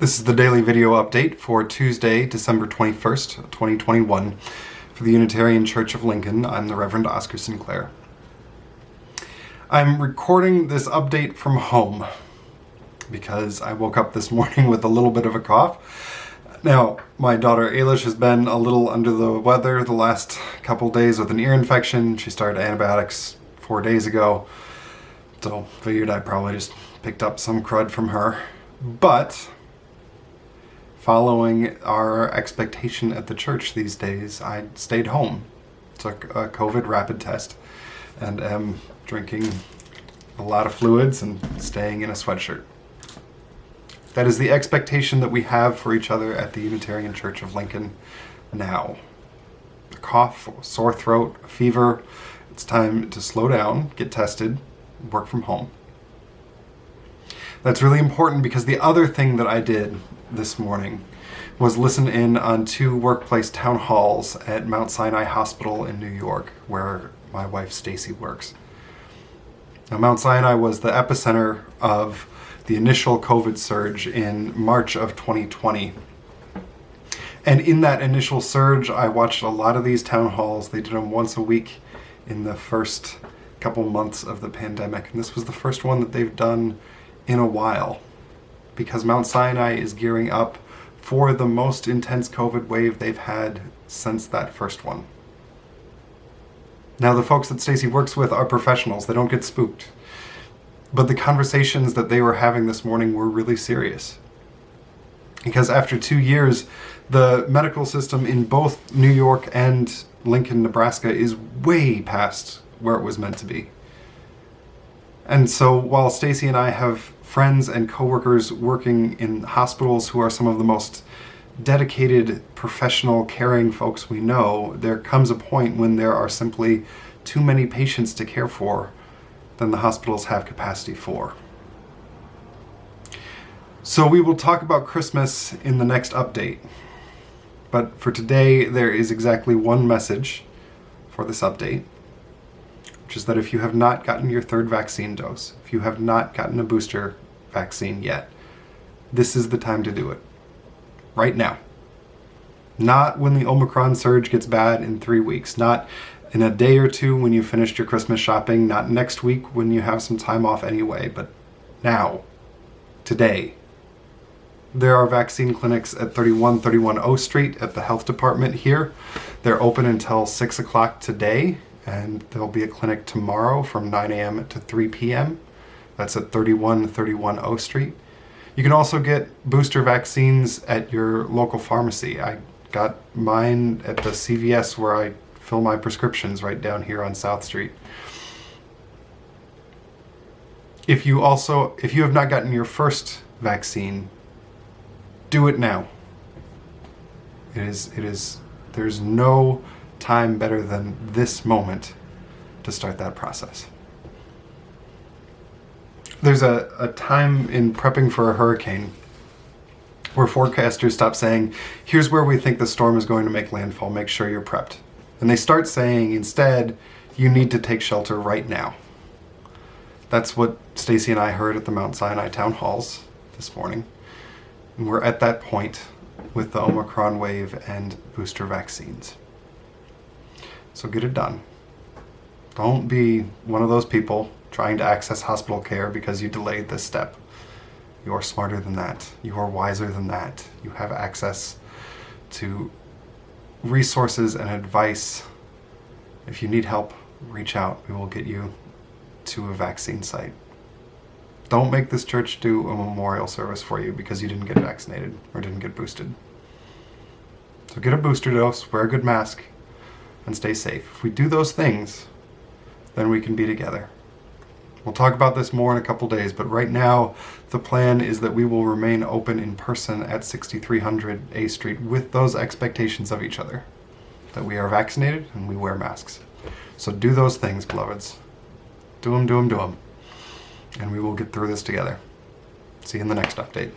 This is the daily video update for Tuesday, December 21st, 2021 for the Unitarian Church of Lincoln. I'm the Reverend Oscar Sinclair. I'm recording this update from home because I woke up this morning with a little bit of a cough. Now, my daughter Ailish has been a little under the weather the last couple days with an ear infection. She started antibiotics four days ago, so figured I probably just picked up some crud from her. But following our expectation at the church these days, I stayed home, took a COVID rapid test, and am drinking a lot of fluids and staying in a sweatshirt. That is the expectation that we have for each other at the Unitarian Church of Lincoln now. A cough, sore throat, a fever, it's time to slow down, get tested, work from home. That's really important because the other thing that I did this morning was listen in on two workplace town halls at Mount Sinai Hospital in New York, where my wife Stacy works. Now, Mount Sinai was the epicenter of the initial COVID surge in March of 2020. And in that initial surge, I watched a lot of these town halls. They did them once a week in the first couple months of the pandemic. And this was the first one that they've done in a while because Mount Sinai is gearing up for the most intense COVID wave they've had since that first one. Now, the folks that Stacy works with are professionals. They don't get spooked. But the conversations that they were having this morning were really serious. Because after two years, the medical system in both New York and Lincoln, Nebraska is way past where it was meant to be. And so while Stacy and I have friends and coworkers working in hospitals who are some of the most dedicated, professional, caring folks we know, there comes a point when there are simply too many patients to care for than the hospitals have capacity for. So we will talk about Christmas in the next update. But for today, there is exactly one message for this update which is that if you have not gotten your third vaccine dose, if you have not gotten a booster vaccine yet, this is the time to do it. Right now. Not when the Omicron surge gets bad in three weeks, not in a day or two when you finished your Christmas shopping, not next week when you have some time off anyway, but now, today. There are vaccine clinics at 3131 O Street at the health department here. They're open until 6 o'clock today and there'll be a clinic tomorrow from 9 a.m. to 3 p.m. That's at 3131 O Street. You can also get booster vaccines at your local pharmacy. I got mine at the CVS where I fill my prescriptions right down here on South Street. If you also, if you have not gotten your first vaccine, do it now. It is, it is, there's no time better than this moment to start that process. There's a, a time in prepping for a hurricane where forecasters stop saying, here's where we think the storm is going to make landfall, make sure you're prepped. And they start saying instead, you need to take shelter right now. That's what Stacy and I heard at the Mount Sinai town halls this morning. And we're at that point with the Omicron wave and booster vaccines. So get it done. Don't be one of those people trying to access hospital care because you delayed this step. You are smarter than that. You are wiser than that. You have access to resources and advice. If you need help, reach out. We will get you to a vaccine site. Don't make this church do a memorial service for you because you didn't get vaccinated or didn't get boosted. So get a booster dose, wear a good mask, and stay safe. If we do those things, then we can be together. We'll talk about this more in a couple days, but right now the plan is that we will remain open in person at 6300 A Street with those expectations of each other. That we are vaccinated and we wear masks. So do those things, beloveds. Do them, do them, do them. And we will get through this together. See you in the next update.